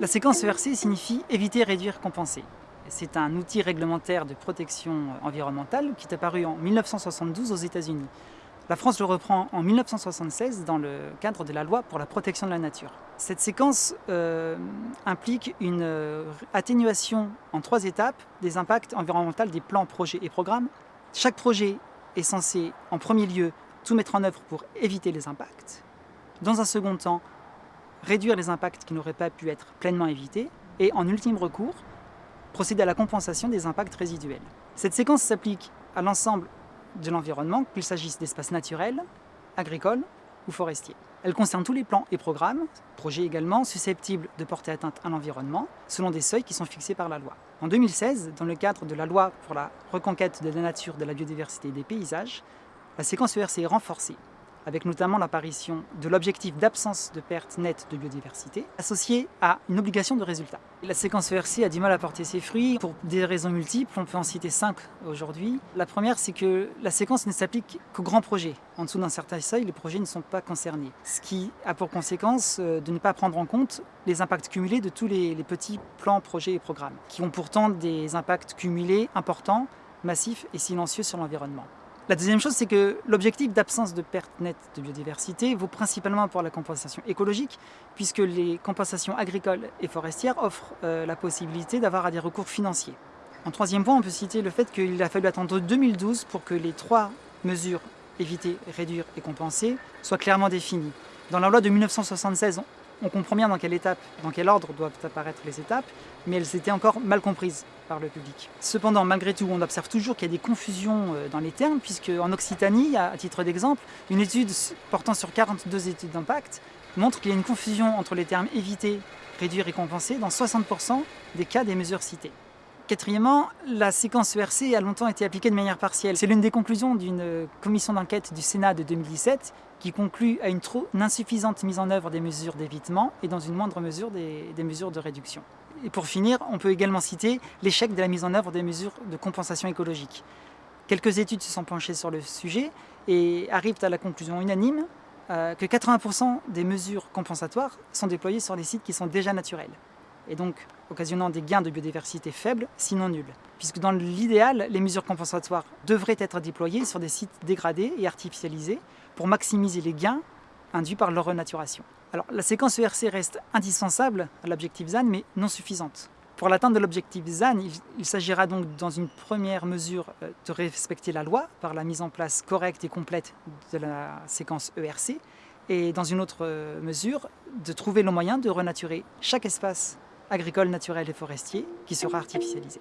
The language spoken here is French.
La séquence ERC signifie éviter, réduire, compenser. C'est un outil réglementaire de protection environnementale qui est apparu en 1972 aux États-Unis. La France le reprend en 1976 dans le cadre de la loi pour la protection de la nature. Cette séquence euh, implique une euh, atténuation en trois étapes des impacts environnementaux des plans, projets et programmes. Chaque projet est censé, en premier lieu, tout mettre en œuvre pour éviter les impacts. Dans un second temps, réduire les impacts qui n'auraient pas pu être pleinement évités. Et en ultime recours, procéder à la compensation des impacts résiduels. Cette séquence s'applique à l'ensemble de l'environnement, qu'il s'agisse d'espaces naturels, agricoles ou forestiers. Elle concerne tous les plans et programmes, projets également, susceptibles de porter atteinte à l'environnement, selon des seuils qui sont fixés par la loi. En 2016, dans le cadre de la loi pour la reconquête de la nature, de la biodiversité et des paysages, la séquence ERC est renforcée avec notamment l'apparition de l'objectif d'absence de perte nette de biodiversité, associé à une obligation de résultat. La séquence ERC a du mal à porter ses fruits pour des raisons multiples, on peut en citer cinq aujourd'hui. La première, c'est que la séquence ne s'applique qu'aux grands projets. En dessous d'un certain seuil, les projets ne sont pas concernés. Ce qui a pour conséquence euh, de ne pas prendre en compte les impacts cumulés de tous les, les petits plans, projets et programmes, qui ont pourtant des impacts cumulés importants, massifs et silencieux sur l'environnement. La deuxième chose, c'est que l'objectif d'absence de perte nette de biodiversité vaut principalement pour la compensation écologique, puisque les compensations agricoles et forestières offrent euh, la possibilité d'avoir des recours financiers. En troisième point, on peut citer le fait qu'il a fallu attendre 2012 pour que les trois mesures éviter, réduire et compenser soient clairement définies. Dans la loi de 1976, on comprend bien dans quelle étape, dans quel ordre doivent apparaître les étapes, mais elles étaient encore mal comprises par le public. Cependant, malgré tout, on observe toujours qu'il y a des confusions euh, dans les termes, puisque en Occitanie, à titre d'exemple, une étude portant sur 42 études d'impact montre qu'il y a une confusion entre les termes éviter, réduire et compenser dans 60% des cas des mesures citées. Quatrièmement, la séquence ERC a longtemps été appliquée de manière partielle. C'est l'une des conclusions d'une commission d'enquête du Sénat de 2017 qui conclut à une trop insuffisante mise en œuvre des mesures d'évitement et dans une moindre mesure des, mesures de réduction. Et pour finir, on peut également citer l'échec de la mise en œuvre des mesures de compensation écologique. Quelques études se sont penchées sur le sujet et arrivent à la conclusion unanime euh, que 80% des mesures compensatoires sont déployées sur des sites qui sont déjà naturels et donc occasionnant des gains de biodiversité faibles, sinon nuls. Puisque dans l'idéal, les mesures compensatoires devraient être déployées sur des sites dégradés et artificialisés pour maximiser les gains induits par leur renaturation. Alors la séquence ERC reste indispensable à l'objectif ZAN, mais non suffisante. Pour l'atteinte de l'objectif ZAN, il, s'agira donc dans une première mesure euh, de respecter la loi par la mise en place correcte et complète de la séquence ERC, et dans une autre euh, mesure, de trouver le moyen de renaturer chaque espace agricole, naturel et forestier qui sera artificialisé.